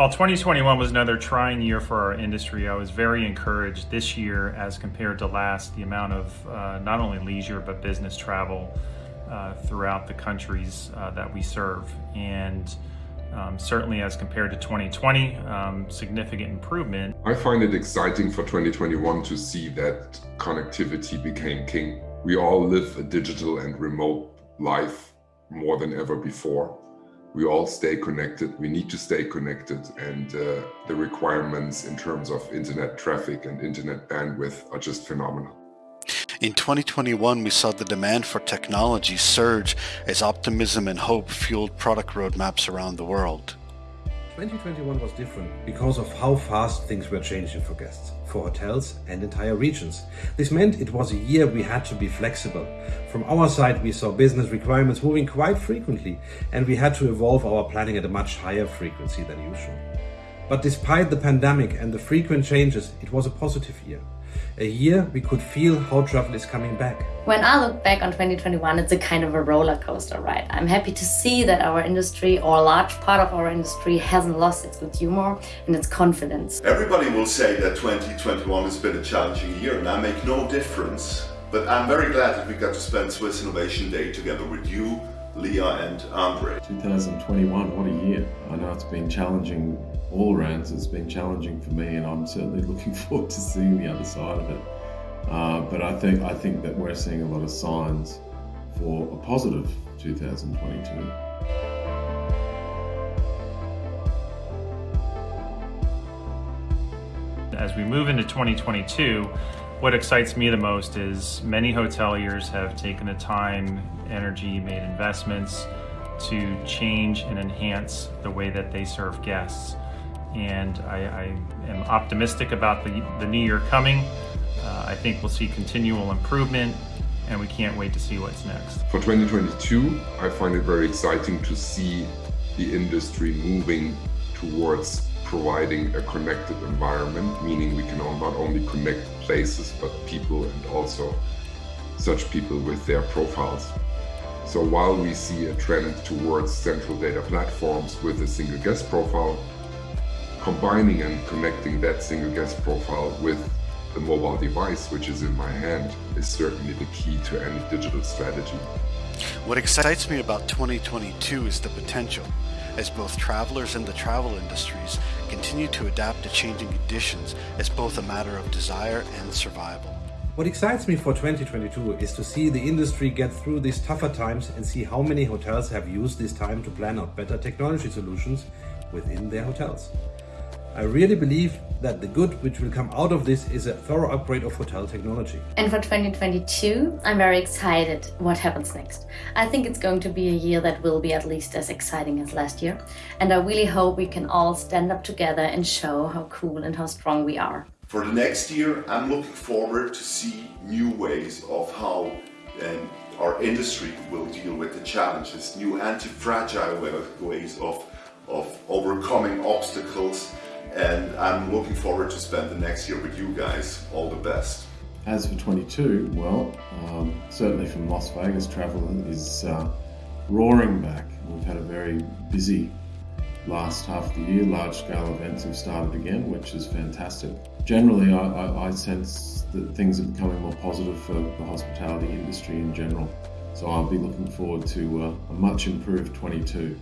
While 2021 was another trying year for our industry, I was very encouraged this year as compared to last, the amount of uh, not only leisure but business travel uh, throughout the countries uh, that we serve. And um, certainly as compared to 2020, um, significant improvement. I find it exciting for 2021 to see that connectivity became king. We all live a digital and remote life more than ever before we all stay connected. We need to stay connected and uh, the requirements in terms of internet traffic and internet bandwidth are just phenomenal. In 2021, we saw the demand for technology surge as optimism and hope fueled product roadmaps around the world. 2021 was different because of how fast things were changing for guests, for hotels and entire regions. This meant it was a year we had to be flexible. From our side, we saw business requirements moving quite frequently and we had to evolve our planning at a much higher frequency than usual. But despite the pandemic and the frequent changes, it was a positive year a year we could feel how travel is coming back. When I look back on 2021, it's a kind of a roller coaster ride. I'm happy to see that our industry, or a large part of our industry, hasn't lost its good humor and its confidence. Everybody will say that 2021 has been a challenging year, and I make no difference. But I'm very glad that we got to spend Swiss Innovation Day together with you, Leah and Andre. 2021, what a year. I know it's been challenging all rounds. It's been challenging for me and I'm certainly looking forward to seeing the other side of it. Uh, but I think, I think that we're seeing a lot of signs for a positive 2022. As we move into 2022, what excites me the most is many hoteliers have taken the time, energy, made investments to change and enhance the way that they serve guests. And I, I am optimistic about the, the new year coming. Uh, I think we'll see continual improvement and we can't wait to see what's next. For 2022, I find it very exciting to see the industry moving towards providing a connected environment, meaning we can not only connect places, but people and also such people with their profiles. So while we see a trend towards central data platforms with a single guest profile, combining and connecting that single guest profile with the mobile device, which is in my hand, is certainly the key to any digital strategy. What excites me about 2022 is the potential as both travelers and the travel industries continue to adapt to changing conditions as both a matter of desire and survival. What excites me for 2022 is to see the industry get through these tougher times and see how many hotels have used this time to plan out better technology solutions within their hotels. I really believe that the good which will come out of this is a thorough upgrade of hotel technology. And for 2022, I'm very excited what happens next. I think it's going to be a year that will be at least as exciting as last year. And I really hope we can all stand up together and show how cool and how strong we are. For the next year, I'm looking forward to see new ways of how um, our industry will deal with the challenges, new anti-fragile ways of, of overcoming obstacles and I'm looking forward to spend the next year with you guys. All the best. As for 22, well, um, certainly from Las Vegas, travel is uh, roaring back. We've had a very busy last half of the year. Large scale events have started again, which is fantastic. Generally, I, I, I sense that things are becoming more positive for the hospitality industry in general. So I'll be looking forward to uh, a much improved 22.